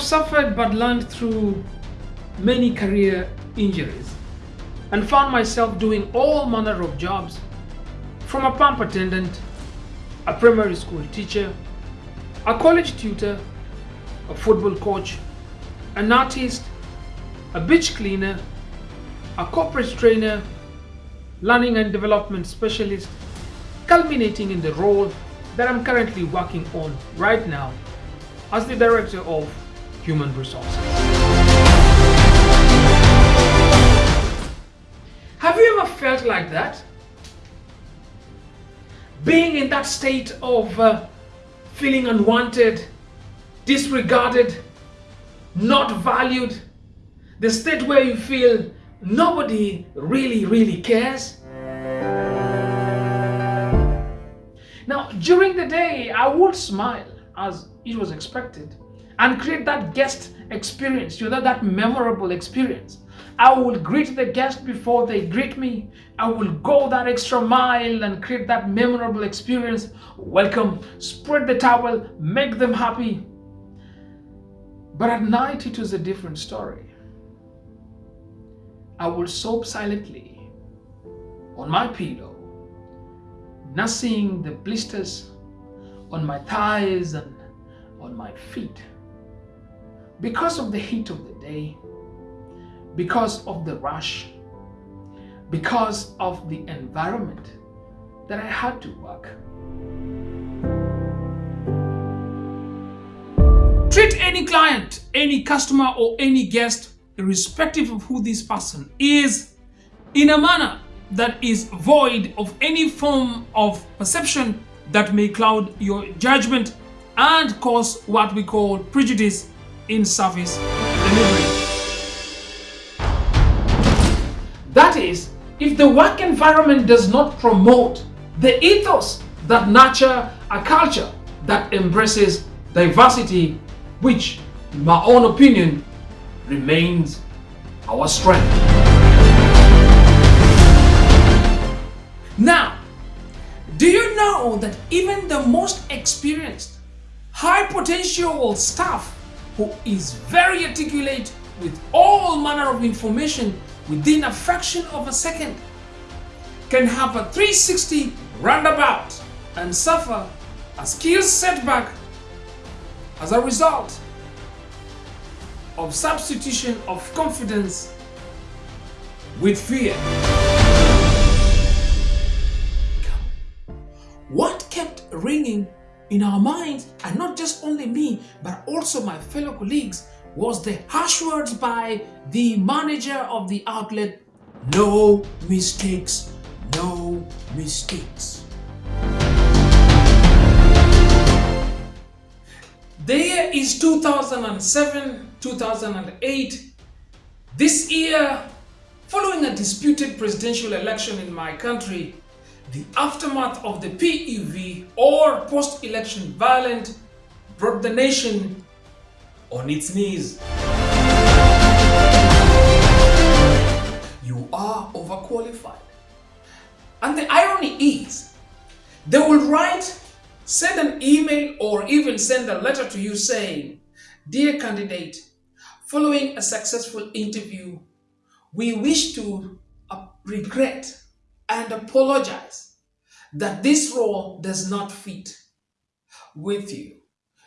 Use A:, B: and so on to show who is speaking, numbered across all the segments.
A: suffered but learned through many career injuries and found myself doing all manner of jobs from a pump attendant, a primary school teacher, a college tutor, a football coach, an artist, a beach cleaner, a corporate trainer, learning and development specialist, culminating in the role that I'm currently working on right now as the Director of Human Resources. Have you ever felt like that? Being in that state of uh, feeling unwanted, disregarded, not valued, the state where you feel nobody really, really cares. Now, during the day, I would smile as it was expected and create that guest experience, you know, that memorable experience. I will greet the guest before they greet me. I will go that extra mile and create that memorable experience. Welcome, spread the towel, make them happy. But at night, it was a different story. I will sob silently on my pillow nursing the blisters on my thighs and on my feet. Because of the heat of the day, because of the rush, because of the environment that I had to work. Treat any client, any customer or any guest, irrespective of who this person is, in a manner that is void of any form of perception that may cloud your judgment and cause what we call prejudice in service delivery. That is, if the work environment does not promote the ethos that nurture a culture that embraces diversity, which, in my own opinion, remains our strength. Now, do you know that even the most experienced, high potential staff who is very articulate with all manner of information within a fraction of a second can have a 360 roundabout and suffer a skills setback as a result of substitution of confidence with fear. what kept ringing in our minds, and not just only me, but also my fellow colleagues, was the harsh words by the manager of the outlet, no mistakes, no mistakes. The year is 2007, 2008. This year, following a disputed presidential election in my country, the aftermath of the PEV or post-election violence brought the nation on its knees. You are overqualified. And the irony is, they will write, send an email or even send a letter to you saying, Dear candidate, following a successful interview, we wish to uh, regret and apologize that this role does not fit with you.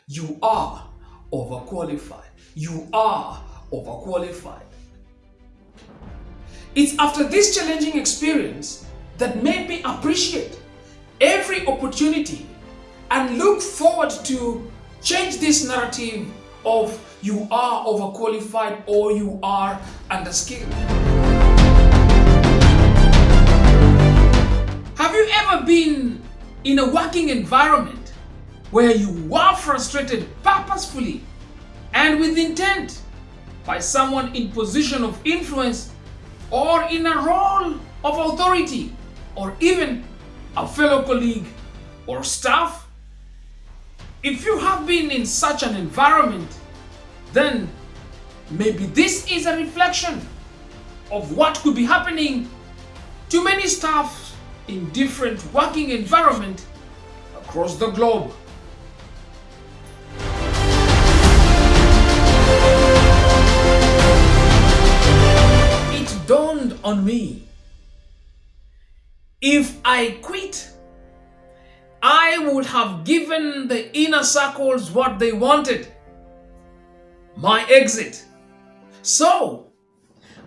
A: You are overqualified. You are overqualified. It's after this challenging experience that made me appreciate every opportunity and look forward to change this narrative of you are overqualified or you are underskilled. Been in a working environment where you were frustrated purposefully and with intent by someone in position of influence or in a role of authority or even a fellow colleague or staff? If you have been in such an environment, then maybe this is a reflection of what could be happening to many staff in different working environment across the globe. It dawned on me, if I quit, I would have given the inner circles what they wanted, my exit. So,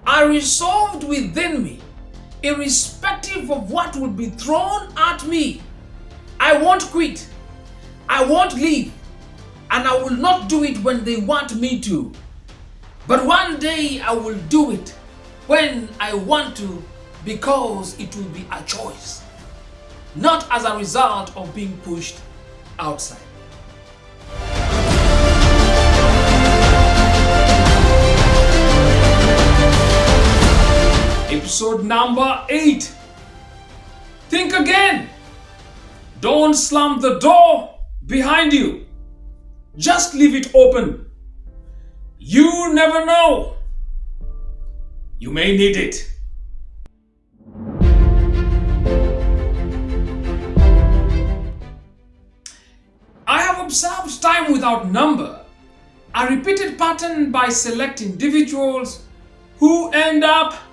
A: I resolved within me irrespective of what will be thrown at me, I won't quit. I won't leave. And I will not do it when they want me to. But one day I will do it when I want to because it will be a choice not as a result of being pushed outside. Episode number 8 Think again. Don't slam the door behind you. Just leave it open. You never know. You may need it. I have observed time without number, a repeated pattern by select individuals who end up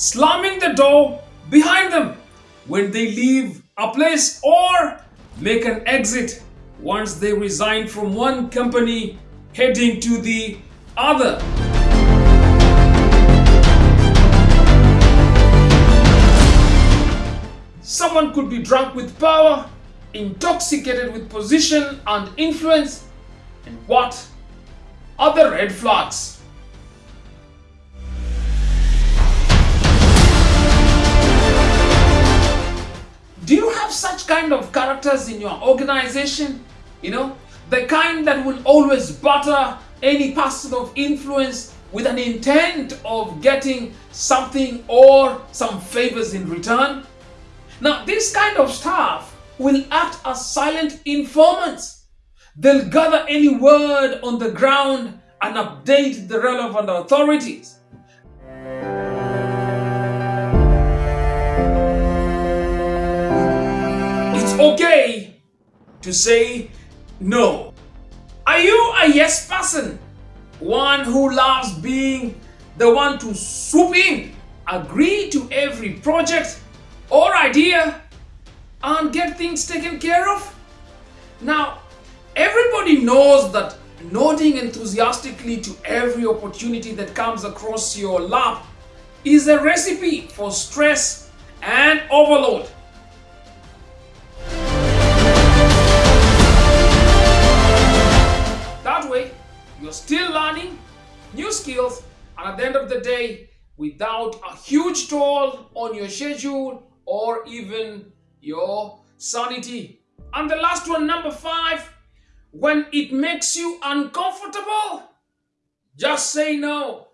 A: slamming the door behind them when they leave a place or make an exit once they resign from one company heading to the other. Someone could be drunk with power intoxicated with position and influence, and what are the red flags? Kind of characters in your organization? You know, the kind that will always butter any person of influence with an intent of getting something or some favors in return? Now, this kind of staff will act as silent informants. They'll gather any word on the ground and update the relevant authorities. Okay to say no. Are you a yes person? One who loves being the one to swoop in, agree to every project or idea and get things taken care of? Now, everybody knows that nodding enthusiastically to every opportunity that comes across your lap is a recipe for stress and overload. You're still learning new skills and at the end of the day, without a huge toll on your schedule or even your sanity. And the last one, number five, when it makes you uncomfortable, just say no.